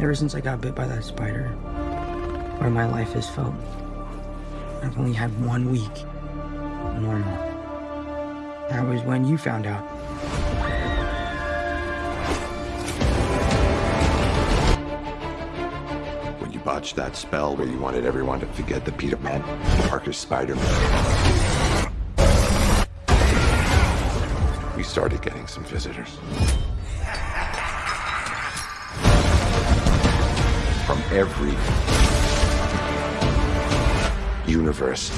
Ever since I got bit by that spider, where my life has felt, I've only had one week normal. That was when you found out. When you botched that spell where you wanted everyone to forget the Peter Man, Parker Spider we started getting some visitors. From every universe.